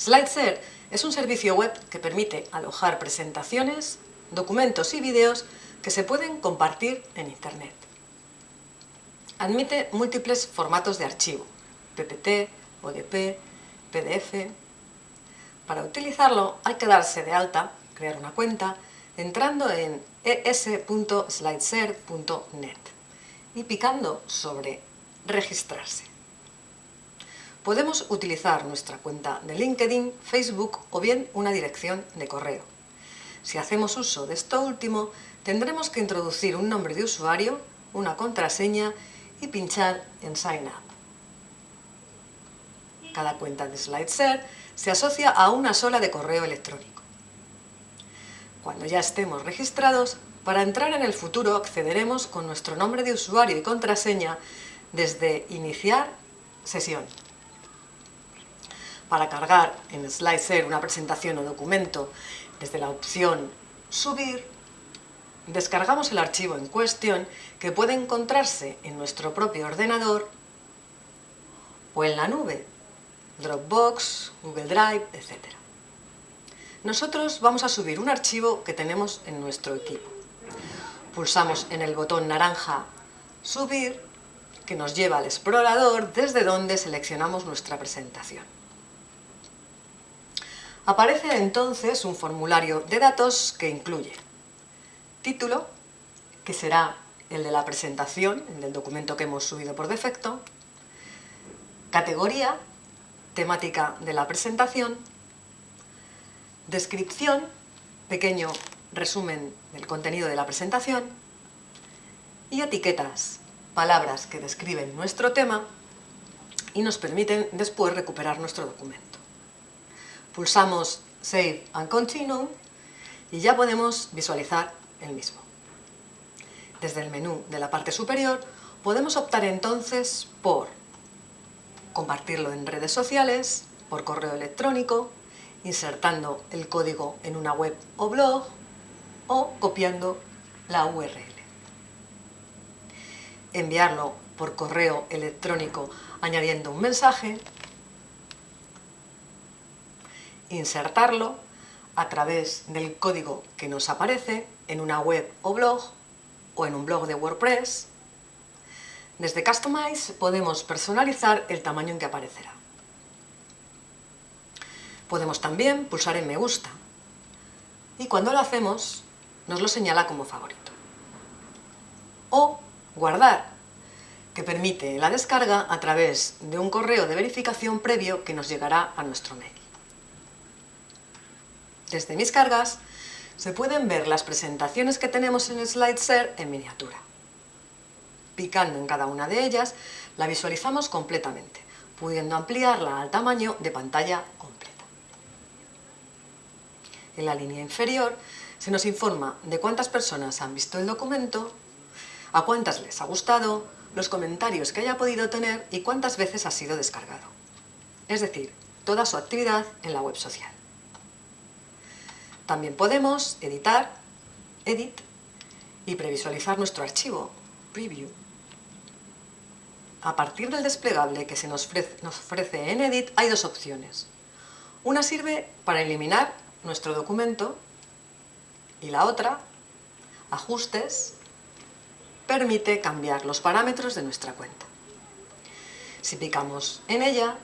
SlideShare es un servicio web que permite alojar presentaciones, documentos y vídeos que se pueden compartir en Internet. Admite múltiples formatos de archivo, PPT, ODP, PDF... Para utilizarlo hay que darse de alta, crear una cuenta, entrando en es.slideshare.net y picando sobre registrarse. Podemos utilizar nuestra cuenta de LinkedIn, Facebook o bien una dirección de correo. Si hacemos uso de esto último, tendremos que introducir un nombre de usuario, una contraseña y pinchar en Sign Up. Cada cuenta de SlideShare se asocia a una sola de correo electrónico. Cuando ya estemos registrados, para entrar en el futuro accederemos con nuestro nombre de usuario y contraseña desde Iniciar sesión. Para cargar en SlideShare una presentación o documento desde la opción Subir, descargamos el archivo en cuestión que puede encontrarse en nuestro propio ordenador o en la nube, Dropbox, Google Drive, etc. Nosotros vamos a subir un archivo que tenemos en nuestro equipo. Pulsamos en el botón naranja Subir, que nos lleva al explorador desde donde seleccionamos nuestra presentación. Aparece entonces un formulario de datos que incluye título, que será el de la presentación, el del documento que hemos subido por defecto, categoría, temática de la presentación, descripción, pequeño resumen del contenido de la presentación, y etiquetas, palabras que describen nuestro tema y nos permiten después recuperar nuestro documento pulsamos Save and Continue y ya podemos visualizar el mismo. Desde el menú de la parte superior podemos optar entonces por compartirlo en redes sociales, por correo electrónico, insertando el código en una web o blog o copiando la URL. Enviarlo por correo electrónico añadiendo un mensaje insertarlo a través del código que nos aparece en una web o blog o en un blog de WordPress. Desde Customize podemos personalizar el tamaño en que aparecerá. Podemos también pulsar en me gusta y cuando lo hacemos nos lo señala como favorito. O guardar, que permite la descarga a través de un correo de verificación previo que nos llegará a nuestro mail. Desde mis cargas se pueden ver las presentaciones que tenemos en SlideShare en miniatura. Picando en cada una de ellas, la visualizamos completamente, pudiendo ampliarla al tamaño de pantalla completa. En la línea inferior se nos informa de cuántas personas han visto el documento, a cuántas les ha gustado, los comentarios que haya podido tener y cuántas veces ha sido descargado. Es decir, toda su actividad en la web social. También podemos editar, edit, y previsualizar nuestro archivo, preview. A partir del desplegable que se nos ofrece, en Edit hay dos opciones. Una sirve para eliminar nuestro documento y la otra, Ajustes, permite cambiar los parámetros de nuestra cuenta. Si picamos en ella,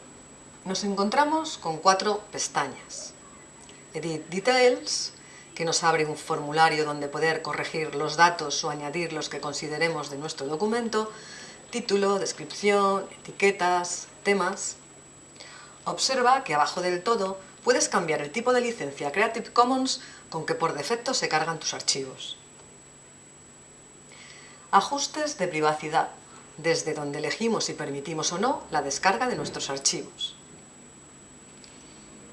nos encontramos con cuatro pestañas. Edit Details, que nos abre un formulario donde poder corregir los datos o añadir los que consideremos de nuestro documento, título, descripción, etiquetas, temas. Observa que abajo del todo puedes cambiar el tipo de licencia Creative Commons con que por defecto se cargan tus archivos. Ajustes de privacidad, desde donde elegimos si permitimos o no la descarga de nuestros archivos.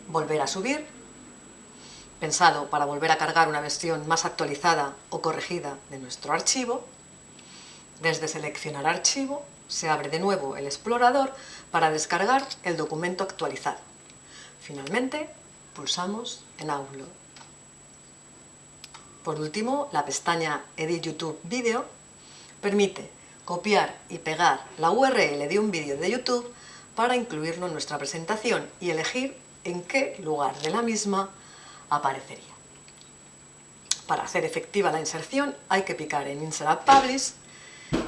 Volver a subir pensado para volver a cargar una versión más actualizada o corregida de nuestro archivo. Desde Seleccionar archivo se abre de nuevo el explorador para descargar el documento actualizado. Finalmente, pulsamos en Upload. Por último, la pestaña Edit YouTube Video permite copiar y pegar la URL de un vídeo de YouTube para incluirlo en nuestra presentación y elegir en qué lugar de la misma aparecería. Para hacer efectiva la inserción hay que picar en Insert Publish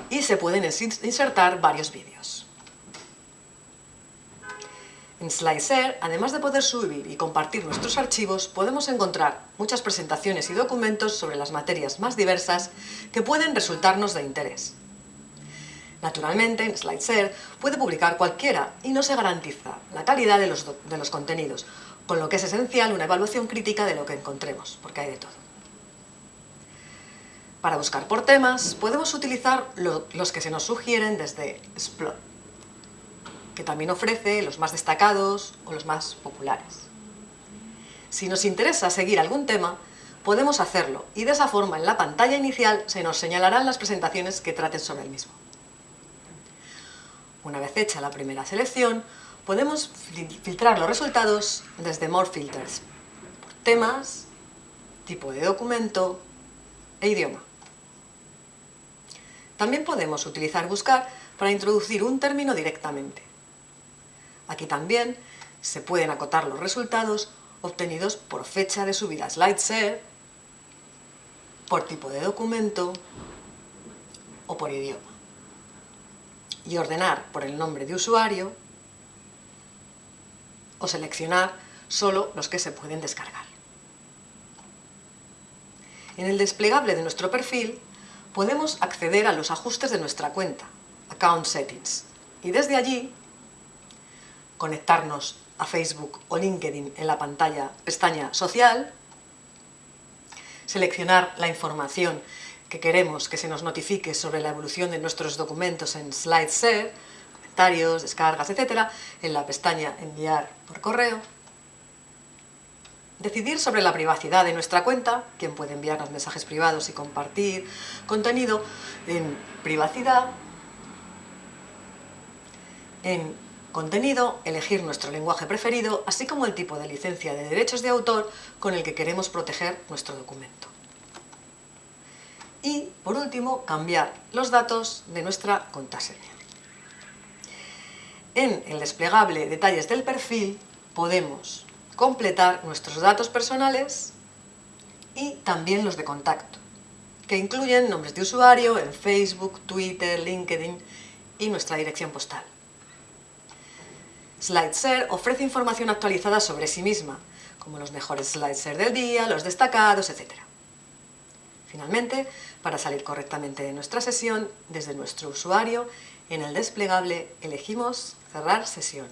y se pueden insertar varios vídeos. En SlideShare, además de poder subir y compartir nuestros archivos, podemos encontrar muchas presentaciones y documentos sobre las materias más diversas que pueden resultarnos de interés. Naturalmente, en SlideShare puede publicar cualquiera y no se garantiza la calidad de los contenidos, con lo que es esencial una evaluación crítica de lo que encontremos, porque hay de todo. Para buscar por temas, podemos utilizar los que se nos sugieren desde Splot, que también ofrece los más destacados o los más populares. Si nos interesa seguir algún tema, podemos hacerlo y de esa forma en la pantalla inicial se nos señalarán las presentaciones que traten sobre el mismo. Una vez hecha la primera selección, podemos filtrar los resultados desde More Filters, por temas, tipo de documento e idioma. También podemos utilizar buscar para introducir un término directamente. Aquí también se pueden acotar los resultados obtenidos por fecha de subida SlideShare, por tipo de documento o por idioma. Y ordenar por el nombre de usuario o seleccionar solo los que se pueden descargar. En el desplegable de nuestro perfil podemos acceder a los ajustes de nuestra cuenta, Account Settings, y desde allí conectarnos a Facebook o LinkedIn en la pantalla pestaña Social, seleccionar la información que queremos que se nos notifique sobre la evolución de nuestros documentos en SlideShare, comentarios, descargas, etc., en la pestaña Enviar por correo, decidir sobre la privacidad de nuestra cuenta, quién puede enviarnos mensajes privados y compartir contenido en privacidad, en contenido, elegir nuestro lenguaje preferido, así como el tipo de licencia de derechos de autor con el que queremos proteger nuestro documento. Y, por último, cambiar los datos de nuestra contraseña. En el desplegable Detalles del perfil podemos completar nuestros datos personales y también los de contacto, que incluyen nombres de usuario en Facebook, Twitter, LinkedIn y nuestra dirección postal. SlideShare ofrece información actualizada sobre sí misma, como los mejores SlideShare del día, los destacados, etc. Finalmente, para salir correctamente de nuestra sesión, desde nuestro usuario, en el desplegable elegimos Cerrar sesión.